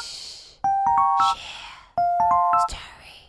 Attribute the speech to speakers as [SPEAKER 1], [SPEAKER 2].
[SPEAKER 1] Shh. Share. Story.